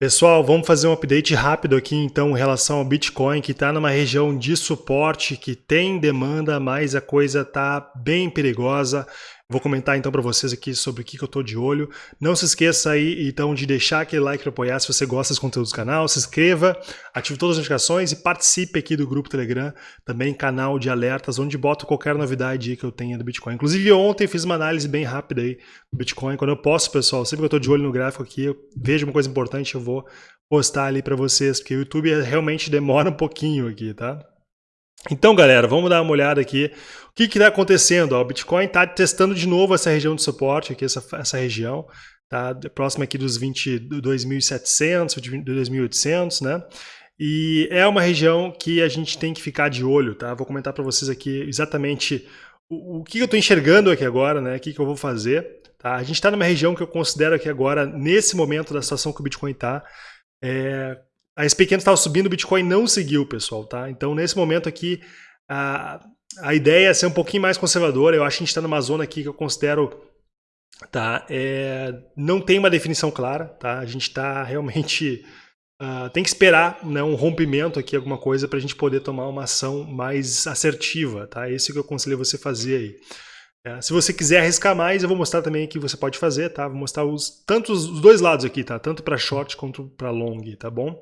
Pessoal, vamos fazer um update rápido aqui então em relação ao Bitcoin, que está numa região de suporte, que tem demanda, mas a coisa está bem perigosa. Vou comentar então para vocês aqui sobre o que, que eu estou de olho. Não se esqueça aí então de deixar aquele like para apoiar se você gosta dos conteúdos do canal, se inscreva, ative todas as notificações e participe aqui do grupo Telegram, também canal de alertas, onde boto qualquer novidade que eu tenha do Bitcoin. Inclusive ontem fiz uma análise bem rápida aí do Bitcoin, quando eu posso, pessoal, sempre que eu estou de olho no gráfico aqui, eu vejo uma coisa importante, eu vou postar ali para vocês, porque o YouTube realmente demora um pouquinho aqui, tá? Então, galera, vamos dar uma olhada aqui. O que está acontecendo? O Bitcoin está testando de novo essa região de suporte, aqui, essa, essa região, tá próxima aqui dos 22.700, 22.800, né? E é uma região que a gente tem que ficar de olho, tá? Vou comentar para vocês aqui exatamente o, o que eu estou enxergando aqui agora, né? O que, que eu vou fazer. Tá? A gente está numa região que eu considero aqui agora, nesse momento da situação que o Bitcoin está, é, a SP500 estava subindo, o Bitcoin não seguiu, pessoal, tá? Então, nesse momento aqui, a, a ideia é ser um pouquinho mais conservadora. Eu acho que a gente está numa zona aqui que eu considero tá? É, não tem uma definição clara, tá? A gente está realmente uh, tem que esperar, né, um rompimento aqui, alguma coisa, para a gente poder tomar uma ação mais assertiva, tá? Esse que eu aconselho você fazer aí. É, se você quiser arriscar mais, eu vou mostrar também que você pode fazer, tá? Vou mostrar os, tanto os dois lados aqui, tá? Tanto para short quanto para long, tá bom?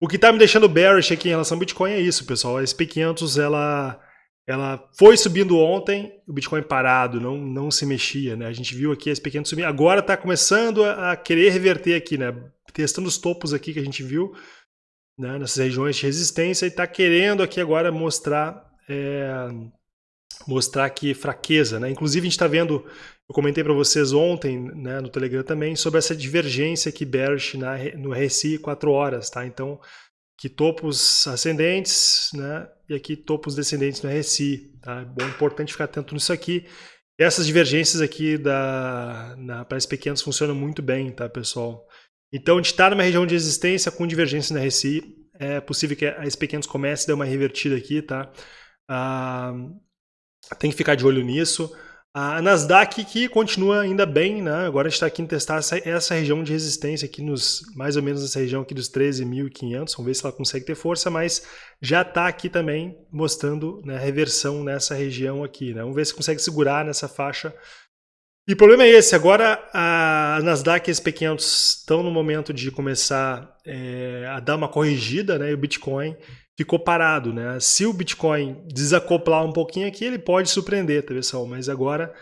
O que está me deixando bearish aqui em relação ao Bitcoin é isso, pessoal. A SP500, ela, ela foi subindo ontem, o Bitcoin parado, não, não se mexia, né? A gente viu aqui a SP500 subir, agora está começando a, a, querer reverter aqui, né? Testando os topos aqui que a gente viu, né? nessas regiões de resistência e está querendo aqui agora mostrar... É, mostrar aqui fraqueza. Né? Inclusive, a gente está vendo, eu comentei para vocês ontem né, no Telegram também, sobre essa divergência aqui bearish na, no RSI 4 horas. Tá? Então, aqui topos ascendentes né, e aqui topos descendentes no RSI. Tá? É importante ficar atento nisso aqui. Essas divergências aqui da, na, para SP500 funcionam muito bem, tá, pessoal? Então, a gente está numa região de resistência com divergência na RSI. É possível que a SP500 comece a dar uma revertida aqui, tá? Ah, tem que ficar de olho nisso. A Nasdaq que continua ainda bem, né? Agora a gente está aqui em testar essa, essa, região de resistência aqui nos mais ou menos nessa região aqui dos 13.500. Vamos ver se ela consegue ter força, mas já está aqui também mostrando né, reversão nessa região aqui. Né? Vamos ver se consegue segurar nessa faixa. E o problema é esse, agora a Nasdaq e as P500 estão no momento de começar é, a dar uma corrigida, né? E o Bitcoin ficou parado, né? Se o Bitcoin desacoplar um pouquinho aqui, ele pode surpreender, tá pessoal? Mas agora,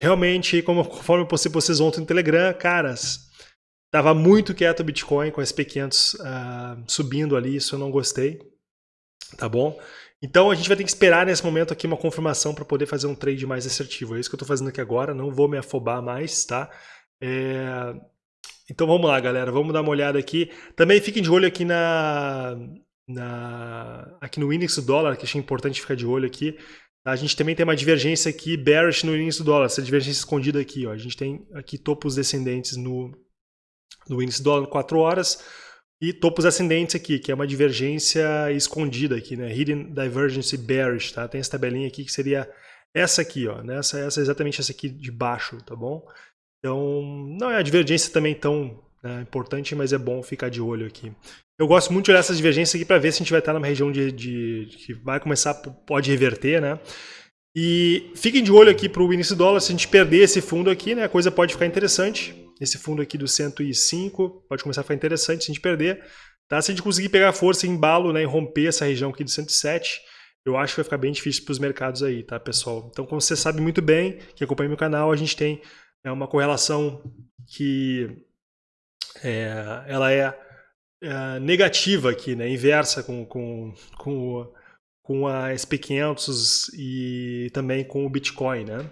realmente, como, conforme eu postei vocês ontem no Telegram, caras, tava muito quieto o Bitcoin com as P500 uh, subindo ali, isso eu não gostei, tá bom? Então a gente vai ter que esperar nesse momento aqui uma confirmação para poder fazer um trade mais assertivo. É isso que eu estou fazendo aqui agora, não vou me afobar mais, tá? É... Então vamos lá, galera, vamos dar uma olhada aqui. Também fiquem de olho aqui na, na, aqui no índice do dólar, que achei importante ficar de olho aqui, a gente também tem uma divergência aqui bearish no índice do dólar, essa divergência escondida aqui. Ó. A gente tem aqui topos descendentes no, no índice do dólar 4 horas e topos ascendentes aqui, que é uma divergência escondida aqui, né? Hidden Divergence Bearish, tá? Tem essa tabelinha aqui que seria essa aqui, ó, né? essa, essa exatamente essa aqui de baixo, tá bom? Então, não é a divergência também tão né, importante, mas é bom ficar de olho aqui. Eu gosto muito de olhar essas divergências aqui para ver se a gente vai estar numa região de, de, que vai começar, pode reverter, né? E fiquem de olho aqui para o início do dólar, se a gente perder esse fundo aqui, né, a coisa pode ficar interessante. Esse fundo aqui do 105 pode começar a ficar interessante se a gente perder. Tá? Se a gente conseguir pegar força em embalo né, e romper essa região aqui do 107, eu acho que vai ficar bem difícil para os mercados aí, tá, pessoal? Então, como você sabe muito bem, que acompanha meu canal, a gente tem é, uma correlação que é, ela é uh, negativa aqui, né? inversa com, com, com, com a SP500 e também com o Bitcoin, né?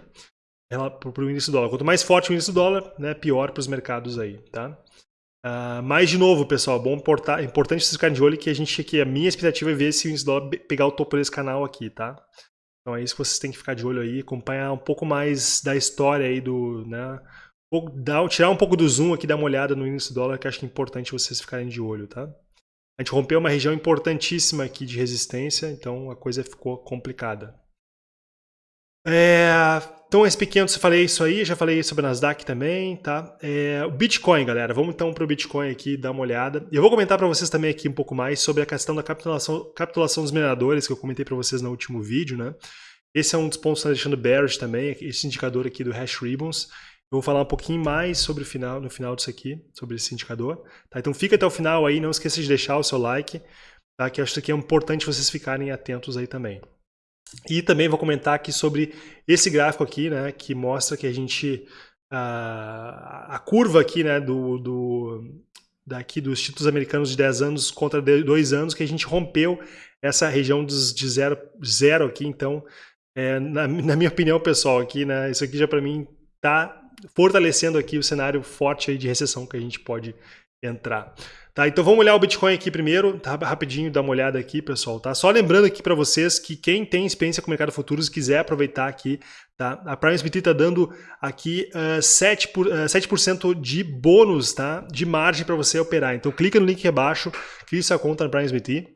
para o índice dólar. Quanto mais forte o índice do dólar, né, pior para os mercados aí, tá? Uh, mas, de novo, pessoal, bom importar, importante vocês ficarem de olho que a gente aqui, a minha expectativa é ver se o índice dólar pegar o topo desse canal aqui, tá? Então é isso que vocês têm que ficar de olho aí, acompanhar um pouco mais da história aí do, né, dar, tirar um pouco do zoom aqui, dar uma olhada no índice dólar, que acho que é importante vocês ficarem de olho, tá? A gente rompeu uma região importantíssima aqui de resistência, então a coisa ficou complicada. É, então, SP500, eu falei isso aí, já falei sobre a Nasdaq também, tá? É, o Bitcoin, galera, vamos então para o Bitcoin aqui, dar uma olhada. E eu vou comentar para vocês também aqui um pouco mais sobre a questão da capitulação, capitulação dos mineradores, que eu comentei para vocês no último vídeo, né? Esse é um dos pontos que está deixando bearish também, esse indicador aqui do Hash Ribbons. Eu vou falar um pouquinho mais sobre o final, no final disso aqui, sobre esse indicador. Tá? Então fica até o final aí, não esqueça de deixar o seu like, tá? que acho que é importante vocês ficarem atentos aí também. E também vou comentar aqui sobre esse gráfico aqui, né, que mostra que a gente a, a curva aqui, né, do, do daqui dos títulos americanos de 10 anos contra 2 anos, que a gente rompeu essa região dos, de zero, zero aqui, então, é, na, na, minha opinião, pessoal, aqui, né, isso aqui já para mim tá fortalecendo aqui o cenário forte de recessão que a gente pode entrar. Tá, então vamos olhar o Bitcoin aqui primeiro, tá, rapidinho, dar uma olhada aquí, pessoal, tá? Só lembrando aqui para vocês que quem tem experiência com o mercado futuros quiser aproveitar aqui, tá? A Prime Smith está dando aqui uh, 7%, por, uh, 7 de bônus, tá? De margem para você operar. Então clica no link aqui abaixo, cria sua conta na Prime Smith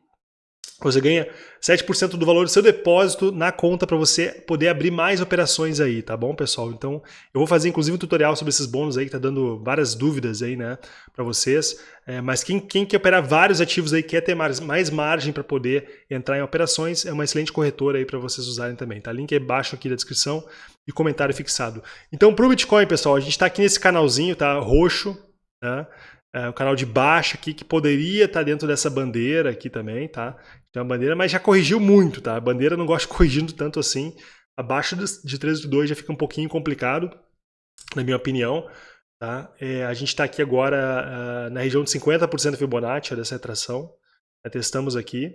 você ganha 7% do valor do seu depósito na conta para você poder abrir mais operações aí, tá bom, pessoal? Então, eu vou fazer inclusive um tutorial sobre esses bônus aí, que tá dando várias dúvidas aí, né, para vocês. É, mas quem, quem quer operar vários ativos aí, quer ter mais, mais margem para poder entrar em operações, é uma excelente corretora aí para vocês usarem também, tá? Link abaixo aqui da descrição e comentário fixado. Então, para o Bitcoin, pessoal, a gente está aqui nesse canalzinho, tá? Roxo, né? É, o canal de baixo aqui, que poderia estar dentro dessa bandeira aqui também, tá? Tem uma bandeira, mas já corrigiu muito, tá? A bandeira não gosta corrigindo tanto assim. Abaixo de 13,2 já fica um pouquinho complicado, na minha opinião. Tá? É, a gente está aqui agora uh, na região de 50% Fibonacci dessa retração. Já testamos aqui.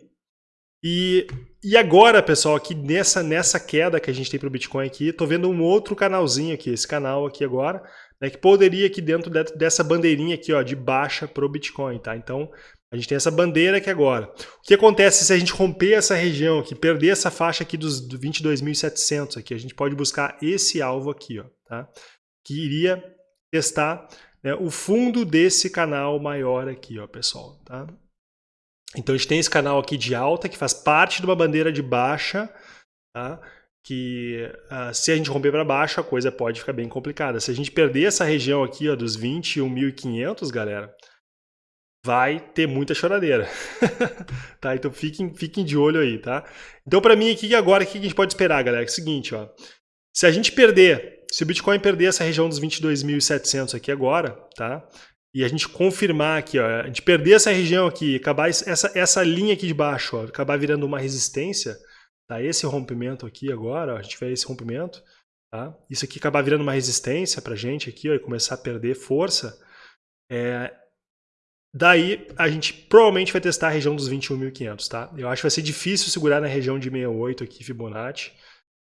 E, e agora, pessoal, aqui nessa, nessa queda que a gente tem para o Bitcoin aqui, estou vendo um outro canalzinho aqui, esse canal aqui agora, né, que poderia aqui dentro de, dessa bandeirinha aqui ó, de baixa para o Bitcoin. Tá? Então, a gente tem essa bandeira aqui agora. O que acontece se a gente romper essa região aqui, perder essa faixa aqui dos 22.700 aqui? A gente pode buscar esse alvo aqui, ó, tá? que iria testar né, o fundo desse canal maior aqui, ó, pessoal. Tá? Então a gente tem esse canal aqui de alta, que faz parte de uma bandeira de baixa, tá? Que uh, se a gente romper para baixo, a coisa pode ficar bem complicada. Se a gente perder essa região aqui ó, dos 21.500, galera, vai ter muita choradeira. tá? Então fiquem, fiquem de olho aí, tá? Então para mim aqui agora, o que a gente pode esperar, galera? É o seguinte, ó. Se a gente perder, se o Bitcoin perder essa região dos 22.700 aqui agora, tá? E a gente confirmar aqui, ó, a gente perder essa região aqui, acabar essa, essa linha aqui de baixo, ó, acabar virando uma resistência, tá? Esse rompimento aqui agora, ó, a gente tiver esse rompimento, tá? Isso aqui acabar virando uma resistência pra gente aqui, ó, e começar a perder força, é, Daí a gente provavelmente vai testar a região dos 21.500, tá? Eu acho que vai ser difícil segurar na região de 68 aqui, Fibonacci.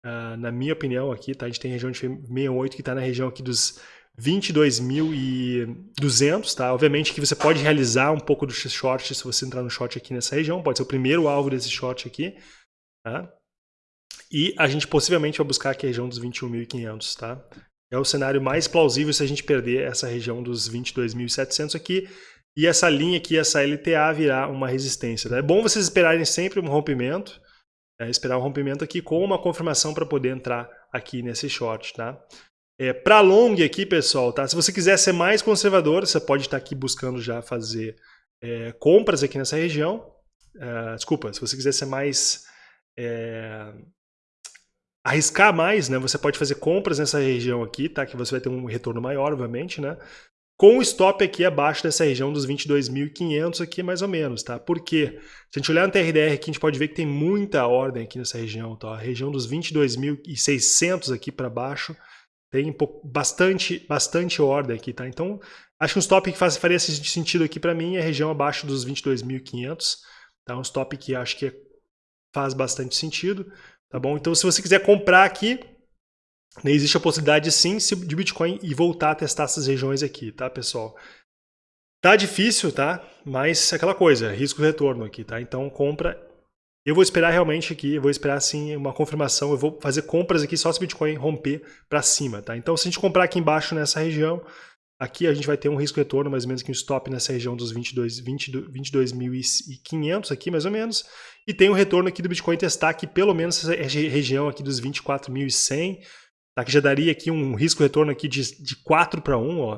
Uh, na minha opinião aqui, tá? A gente tem região de 68 que está na região aqui dos 22.200, tá? Obviamente que você pode realizar um pouco do short se você entrar no short aqui nessa região, pode ser o primeiro alvo desse short aqui, tá? E a gente possivelmente vai buscar aqui a região dos 21.500, tá? É o cenário mais plausível se a gente perder essa região dos 22.700 aqui e essa linha aqui, essa LTA, virar uma resistência. Tá? É bom vocês esperarem sempre um rompimento, né? esperar um rompimento aqui com uma confirmação para poder entrar aqui nesse short. Tá? É, para long aqui, pessoal, tá? se você quiser ser mais conservador, você pode estar aqui buscando já fazer é, compras aqui nessa região. É, desculpa, se você quiser ser mais... É, arriscar mais, né? Você pode fazer compras nessa região aqui, tá? Que você vai ter um retorno maior, obviamente, né? com o stop aqui abaixo dessa região dos 22.500 aqui mais ou menos, tá? Por quê? Se a gente olhar no TRDR aqui, a gente pode ver que tem muita ordem aqui nessa região, tá? A região dos 22.600 aqui para baixo tem bastante, bastante ordem aqui, tá? Então, acho que um stop que faz, faria sentido aqui para mim é a região abaixo dos 22.500, tá? Um stop que acho que faz bastante sentido, tá bom? Então, se você quiser comprar aqui, né, existe a possibilidade sim de Bitcoin e voltar a testar essas regiões aqui, tá, pessoal? Tá difícil, tá? Mas é aquela coisa, risco-retorno aqui, tá? Então compra. Eu vou esperar realmente aqui, eu vou esperar sim uma confirmação, eu vou fazer compras aqui só se o Bitcoin romper para cima, tá? Então se a gente comprar aqui embaixo nessa região, Aqui a gente vai ter um risco retorno, mais ou menos que um stop nessa região dos 22.500 22, aqui, mais ou menos. E tem um retorno aqui do Bitcoin testar aqui, pelo menos essa região aqui dos 24.100, tá? que já daria aqui um risco retorno aqui de, de 4 para 1, ó.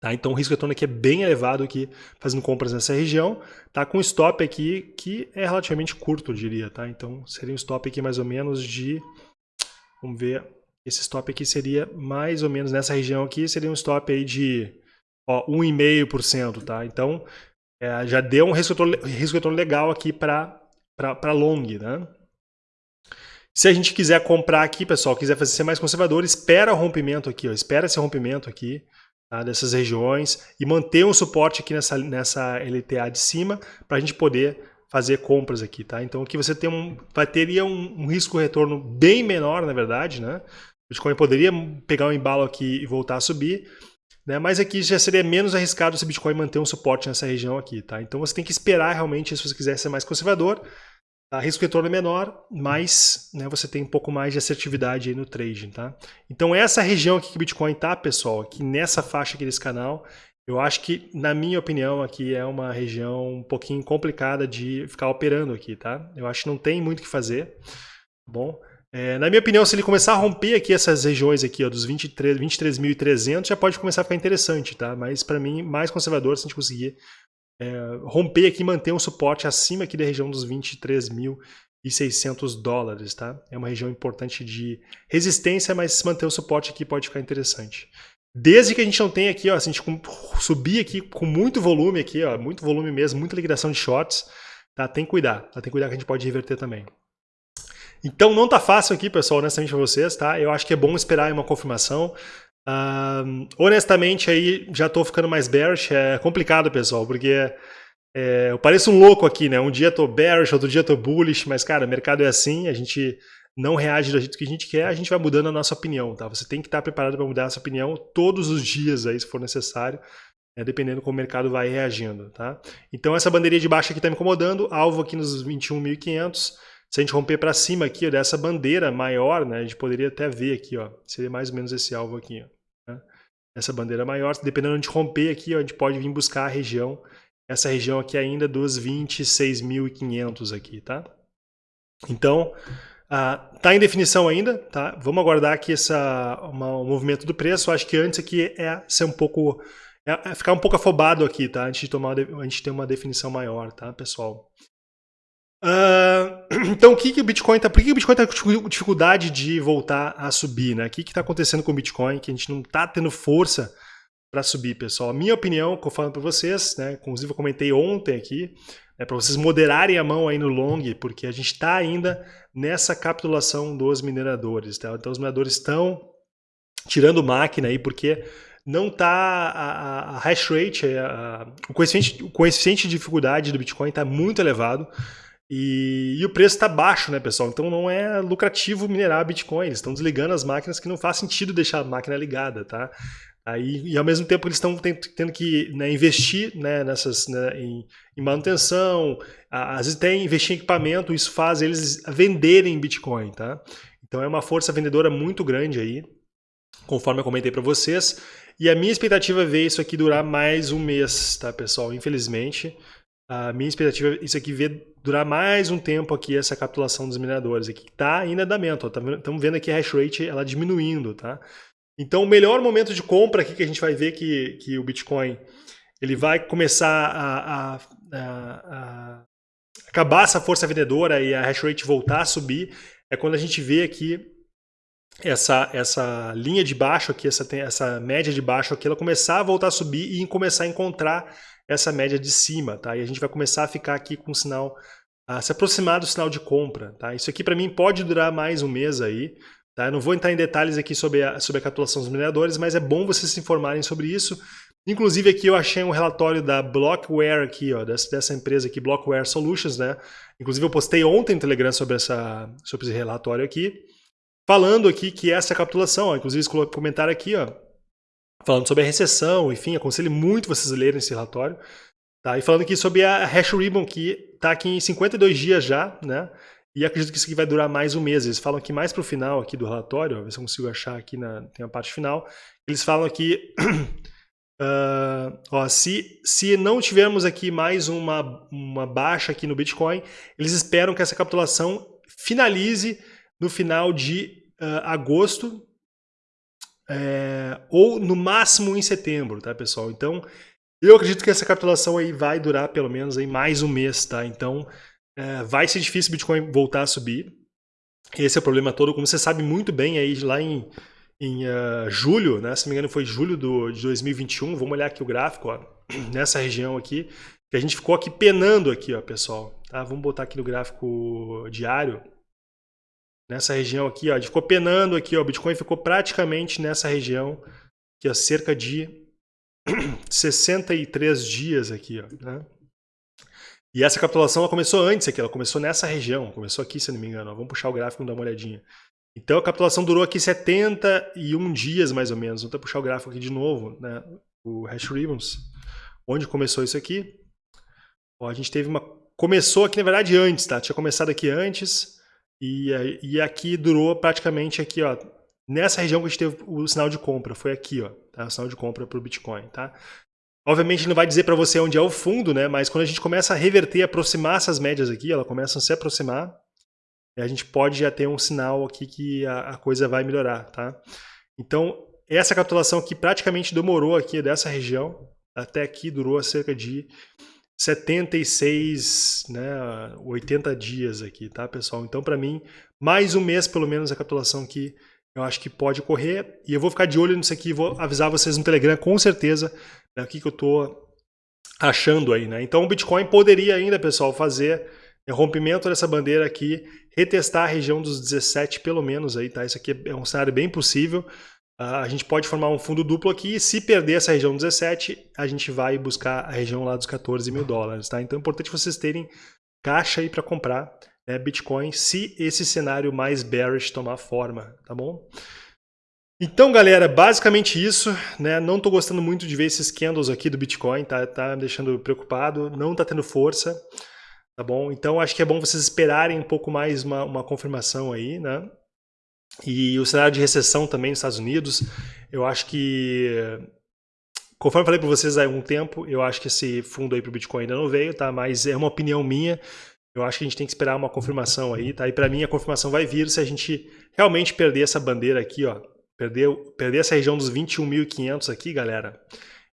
Tá? Então o risco retorno aqui é bem elevado aqui, fazendo compras nessa região, tá? com stop aqui que é relativamente curto, eu diria. Tá? Então seria um stop aqui mais ou menos de... Vamos ver, esse stop aqui seria mais ou menos nessa região aqui, seria um stop aí de 1,5%, tá? Então, é, já deu um risco retorno, legal aqui para long, né? Se a gente quiser comprar aqui, pessoal, quiser fazer ser mais conservador, espera o rompimento aqui, ó, espera esse rompimento aqui, tá, dessas regiões e manter um suporte aqui nessa, nessa LTA de cima para a gente poder fazer compras aqui, tá? Então aqui você tem um, vai teria um, um risco retorno bem menor, na verdade, né? Bitcoin poderia pegar um embalo aqui e voltar a subir, né? mas aqui já seria menos arriscado se Bitcoin manter um suporte nessa região aqui. Tá? Então você tem que esperar realmente, se você quiser ser mais conservador, tá? risco retorno é menor, mas né, você tem um pouco mais de assertividade aí no trading. Tá? Então essa região aqui que Bitcoin está, pessoal, aqui nessa faixa aqui desse canal, eu acho que, na minha opinião, aqui é uma região um pouquinho complicada de ficar operando aqui, tá? Eu acho que não tem muito o que fazer, tá bom? É, na minha opinião, se ele começar a romper aqui essas regiões aqui, ó, dos 23.300, 23 já pode começar a ficar interessante, tá? Mas para mim, mais conservador se a gente conseguir é, romper aqui e manter um suporte acima aqui da região dos 23.600 dólares, tá? É uma região importante de resistência, mas se manter o suporte aqui pode ficar interessante. Desde que a gente não tenha aqui, ó, se a gente subir aqui com muito volume aqui, ó, muito volume mesmo, muita liquidação de shorts, tá? Tem que cuidar, tá? Tem que cuidar que a gente pode reverter também. Então não tá fácil aqui, pessoal, honestamente para vocês, tá? Eu acho que é bom esperar uma confirmação. Uh, honestamente, aí já tô ficando mais bearish. É complicado, pessoal, porque é, eu pareço um louco aqui, né? Um dia tô bearish, outro dia tô bullish, mas, cara, o mercado é assim, a gente não reage do jeito que a gente quer, a gente vai mudando a nossa opinião, tá? Você tem que estar preparado para mudar a sua opinião todos os dias aí, se for necessário, né? dependendo como o mercado vai reagindo, tá? Então essa bandeirinha de baixo aqui está me incomodando, alvo aqui nos 21.500, se a gente romper para cima aqui, ó, dessa bandeira maior, né, a gente poderia até ver aqui, ó, seria mais ou menos esse alvo aqui. Ó, né? Essa bandeira maior, dependendo de romper aqui, ó, a gente pode vir buscar a região, essa região aqui ainda dos 26.500 aqui, tá? Então, ah, tá em definição ainda, tá? Vamos aguardar aqui essa, uma, o movimento do preço. Acho que antes aqui é ser um pouco, é, é ficar um pouco afobado aqui, tá? Antes de tomar, a gente ter uma definição maior, tá, pessoal? Uh, então, o que, que o Bitcoin está. Por que o Bitcoin está com dificuldade de voltar a subir? Né? O que está acontecendo com o Bitcoin que a gente não está tendo força para subir, pessoal? A minha opinião, que eu falo para vocês, né? inclusive eu comentei ontem aqui, é para vocês moderarem a mão aí no long, porque a gente está ainda nessa capitulação dos mineradores. Tá? Então, os mineradores estão tirando máquina aí, porque não está a, a, hash rate, a, o, coeficiente, o coeficiente de dificuldade do Bitcoin está muito elevado. E, e, o preço está baixo, né, pessoal? Então não é lucrativo minerar Bitcoin. Eles estão desligando as máquinas que não faz sentido deixar a máquina ligada, tá? Aí, e ao mesmo tempo eles estão tendo que né, investir né, nessas, né, em, em, manutenção, às vezes tem investir em equipamento, isso faz eles venderem Bitcoin, tá? Então é uma força vendedora muito grande aí, conforme eu comentei para vocês. E a minha expectativa é ver isso aqui durar mais um mês, tá, pessoal? Infelizmente, a minha expectativa é isso aqui ver durar mais um tempo aqui essa capitulação dos mineradores aqui. Está em andamento, estamos tá vendo aqui a hash rate ela diminuindo, tá? Então o melhor momento de compra aqui que a gente vai ver que, que o Bitcoin ele vai começar a, a, a, a acabar essa força vendedora e a hash rate voltar a subir é quando a gente vê aqui essa, essa linha de baixo aqui, essa, essa média de baixo aqui, ela começar a voltar a subir e começar a encontrar essa média de cima, tá? E a gente vai começar a ficar aqui com o sinal, a se aproximar do sinal de compra, tá? Isso aqui para mim pode durar mais um mês aí, tá? Eu não vou entrar em detalhes aqui sobre a, sobre a capitulação dos mineradores, mas é bom vocês se informarem sobre isso. Inclusive aqui eu achei um relatório da Blockware aqui, ó, dessa, dessa empresa aqui, Blockware Solutions, né? Inclusive eu postei ontem no Telegram sobre, essa, sobre esse relatório aqui, falando aqui que essa capitulação, ó, inclusive esse comentário aqui, ó, falando sobre a recessão, enfim, aconselho muito vocês lerem esse relatório. Tá? E falando aqui sobre a Hash Ribbon, que está aqui em 52 dias já, né? E acredito que isso aqui vai durar mais um mês. Eles falam aqui mais para o final aqui do relatório, ó, ver se eu consigo achar aqui na tem a parte final. Eles falam aqui Uh, ó, se, se não tivermos aqui mais uma, uma baixa aqui no Bitcoin, eles esperam que essa capitulação finalize no final de uh, agosto é, ou no máximo em setembro, tá pessoal? Então eu acredito que essa capitulação aí vai durar pelo menos aí mais um mês, tá? Então é, vai ser difícil o Bitcoin voltar a subir. Esse é o problema todo, como você sabe muito bem aí lá em em uh, julho, né? se não me engano foi julho do, de 2021, vamos olhar aqui o gráfico, ó, nessa região aqui, que a gente ficou aqui penando aqui, ó, pessoal. Tá? Vamos botar aqui no gráfico diário. Nessa região aqui, ó, ficou penando aqui, ó, o Bitcoin ficou praticamente nessa região, que é cerca de 63 dias aqui, ó, né? E essa capitulação ela começou antes aqui, ela começou nessa região, começou aqui, se não me engano. Ó. Vamos puxar o gráfico e dar uma olhadinha. Então a capitulação durou aqui 71 dias mais ou menos. Vou até puxar o gráfico aqui de novo, né? o Hash Ribbons. Onde começou isso aqui? Ó, a gente teve uma... Começou aqui, na verdade, antes, tá? Tinha começado aqui antes e, e aqui durou praticamente aqui, ó. Nessa região que a gente teve o sinal de compra, foi aqui, ó. Tá? O sinal de compra para o Bitcoin, tá? Obviamente não vai dizer para você onde é o fundo, né? Mas quando a gente começa a reverter, aproximar essas médias aqui, elas começam a se aproximar, a gente pode já ter um sinal aqui que a, a coisa vai melhorar, tá? Então, essa capitulação aqui praticamente demorou aqui dessa região, até aqui durou cerca de 76, né, 80 dias aqui, tá, pessoal? Então, para mim, mais um mês pelo menos a capitulação aqui eu acho que pode ocorrer. E eu vou ficar de olho nisso aqui, vou avisar vocês no Telegram com certeza né, o que, que eu estou achando aí, né? Então, o Bitcoin poderia ainda, pessoal, fazer é rompimento dessa bandeira aqui, retestar a região dos 17 pelo menos aí, tá? Isso aqui é um cenário bem possível. Uh, a gente pode formar um fundo duplo aqui e se perder essa região 17, a gente vai buscar a região lá dos 14 mil dólares, tá? Então é importante vocês terem caixa aí para comprar né, Bitcoin se esse cenário mais bearish tomar forma, tá bom? Então, galera, basicamente isso, né? Não estou gostando muito de ver esses candles aqui do Bitcoin, tá, tá me deixando preocupado, não está tendo força. Tá bom? Então acho que é bom vocês esperarem um pouco mais uma, uma confirmação aí, né? E o cenário de recessão também nos Estados Unidos, eu acho que, conforme eu falei para vocês há algum tempo, eu acho que esse fundo aí para o Bitcoin ainda não veio, tá? Mas é uma opinião minha, eu acho que a gente tem que esperar uma confirmação aí, tá? E para mim a confirmação vai vir se a gente realmente perder essa bandeira aqui, ó. Perder, perder essa região dos 21.500 aqui, galera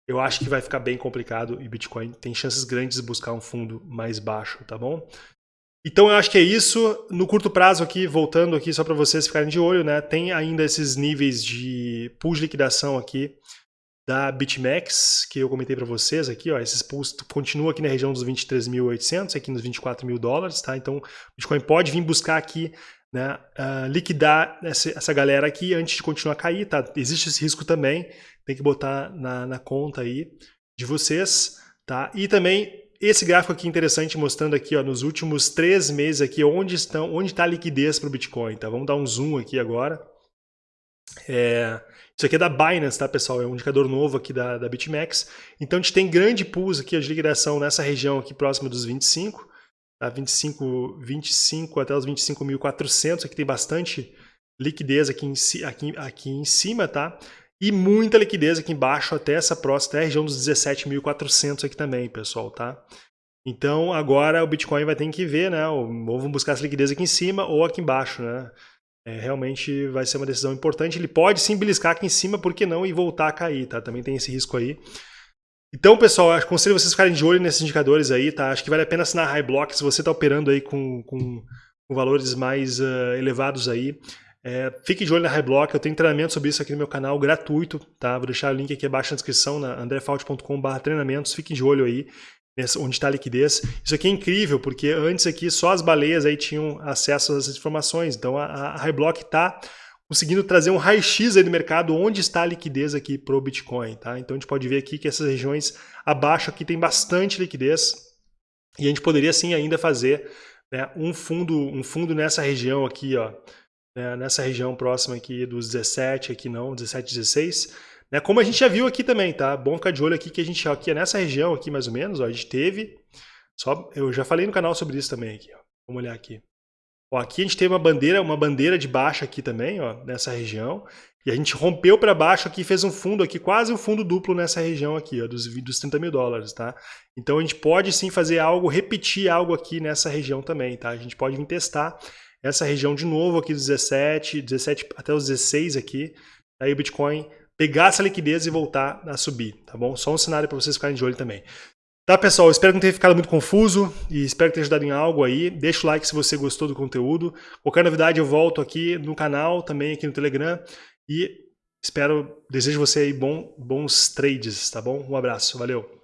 eu acho que vai ficar bem complicado e Bitcoin tem chances grandes de buscar um fundo mais baixo, tá bom? Então eu acho que é isso. No curto prazo aqui, voltando aqui só para vocês ficarem de olho, né? Tem ainda esses níveis de pool de liquidação aqui da BitMEX, que eu comentei para vocês aqui, ó, esses pools continuam aqui na região dos 23.800, aqui nos 24 mil dólares, tá? Então o Bitcoin pode vir buscar aqui né, uh, liquidar essa, essa galera aqui antes de continuar a cair, tá? Existe esse risco também, tem que botar na, na conta aí de vocês, tá? E também esse gráfico aqui interessante mostrando aqui, ó, nos últimos três meses aqui, onde estão, onde está a liquidez para o Bitcoin, tá? Vamos dar um zoom aqui agora. É, isso aqui é da Binance, tá, pessoal? É um indicador novo aqui da, da BitMEX. Então, a gente tem grande pulso aqui de liquidação nessa região aqui próxima dos 25, tá? 25, 25 até os 25.400, aqui tem bastante liquidez aqui em, aqui, aqui em cima, tá? E muita liquidez aqui embaixo até essa próxima, até a região dos 17.400 aqui também, pessoal, tá? Então agora o Bitcoin vai ter que ver, né? Ou vamos buscar essa liquidez aqui em cima ou aqui embaixo, né? É, realmente vai ser uma decisão importante. Ele pode sim beliscar aqui em cima, por que não? E voltar a cair, tá? Também tem esse risco aí. Então, pessoal, aconselho vocês ficarem de olho nesses indicadores aí, tá? Acho que vale a pena assinar High Block se você está operando aí com, com, com valores mais uh, elevados aí. É, fique de olho na High Block, eu tenho treinamento sobre isso aqui no meu canal, gratuito, tá? Vou deixar o link aqui abaixo na descrição, na andrefault.com.br treinamentos, fiquem de olho aí, onde está a liquidez. Isso aqui é incrível, porque antes aqui só as baleias aí tinham acesso a essas informações, então a, a High Block está conseguindo trazer um raio-x aí do mercado onde está a liquidez aqui para o Bitcoin. Tá? Então a gente pode ver aqui que essas regiões abaixo aqui tem bastante liquidez e a gente poderia sim ainda fazer né, um, fundo, um fundo nessa região aqui, ó, né, nessa região próxima aqui dos 17, aqui não, 17, 16, né, como a gente já viu aqui também, tá? Bom ficar de olho aqui que a gente aqui nessa região aqui mais ou menos, ó, a gente teve, só, eu já falei no canal sobre isso também aqui, ó. vamos olhar aqui. Ó, aqui a gente tem uma bandeira, uma bandeira de baixa aqui também, ó, nessa região. E a gente rompeu para baixo aqui, fez um fundo aqui, quase um fundo duplo nessa região aqui, ó, dos, dos 30 mil dólares, tá? Então a gente pode sim fazer algo, repetir algo aqui nessa região também, tá? A gente pode vir testar essa região de novo aqui dos 17, 17 até os 16 aqui, aí o Bitcoin pegar essa liquidez e voltar a subir, tá bom? Só um cenário para vocês ficarem de olho também. Tá, pessoal? Espero que não tenha ficado muito confuso e espero que tenha ajudado em algo aí. Deixa o like se você gostou do conteúdo. Qualquer novidade eu volto aqui no canal, também aqui no Telegram. E espero, desejo você aí bom, bons trades, tá bom? Um abraço, valeu!